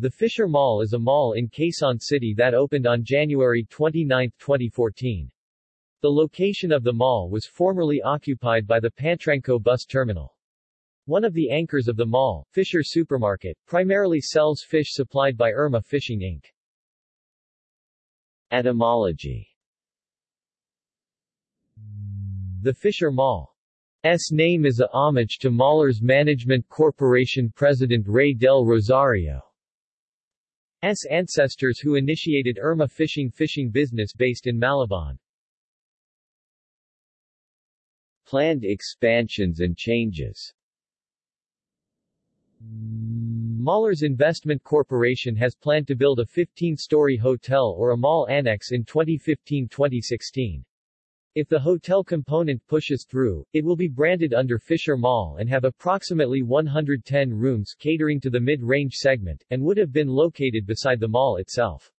The Fisher Mall is a mall in Quezon City that opened on January 29, 2014. The location of the mall was formerly occupied by the Pantranco bus terminal. One of the anchors of the mall, Fisher Supermarket, primarily sells fish supplied by Irma Fishing Inc. Etymology The Fisher Mall S name is a homage to Mallers Management Corporation President Ray Del Rosario. S ancestors who initiated Irma Fishing fishing business based in Malabon. Planned expansions and changes Mallers Investment Corporation has planned to build a 15-story hotel or a mall annex in 2015-2016. If the hotel component pushes through, it will be branded under Fisher Mall and have approximately 110 rooms catering to the mid-range segment, and would have been located beside the mall itself.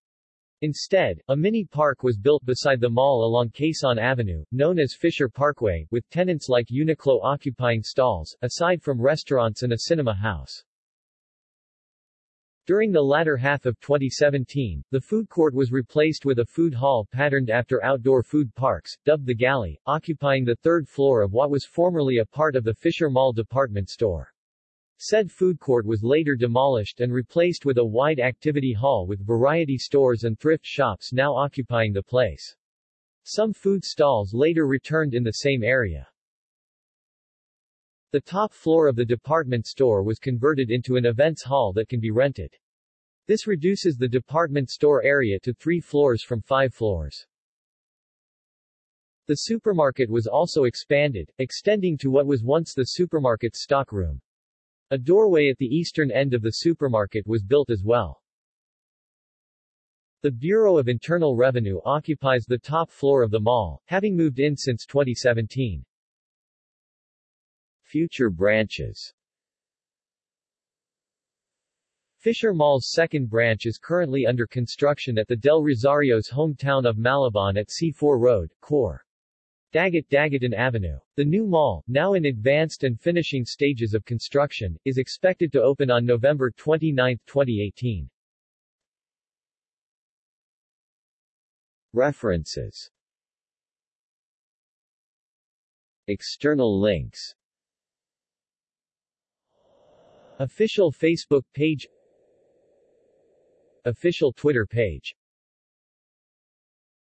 Instead, a mini park was built beside the mall along Quezon Avenue, known as Fisher Parkway, with tenants like Uniqlo occupying stalls, aside from restaurants and a cinema house. During the latter half of 2017, the food court was replaced with a food hall patterned after outdoor food parks, dubbed the Galley, occupying the third floor of what was formerly a part of the Fisher Mall department store. Said food court was later demolished and replaced with a wide activity hall with variety stores and thrift shops now occupying the place. Some food stalls later returned in the same area. The top floor of the department store was converted into an events hall that can be rented. This reduces the department store area to three floors from five floors. The supermarket was also expanded, extending to what was once the supermarket's stockroom. A doorway at the eastern end of the supermarket was built as well. The Bureau of Internal Revenue occupies the top floor of the mall, having moved in since 2017. Future branches Fisher Mall's second branch is currently under construction at the Del Rosario's hometown of Malabon at C4 Road, Cor. Dagat Dagatan Avenue. The new mall, now in advanced and finishing stages of construction, is expected to open on November 29, 2018. References External links Official Facebook page Official Twitter page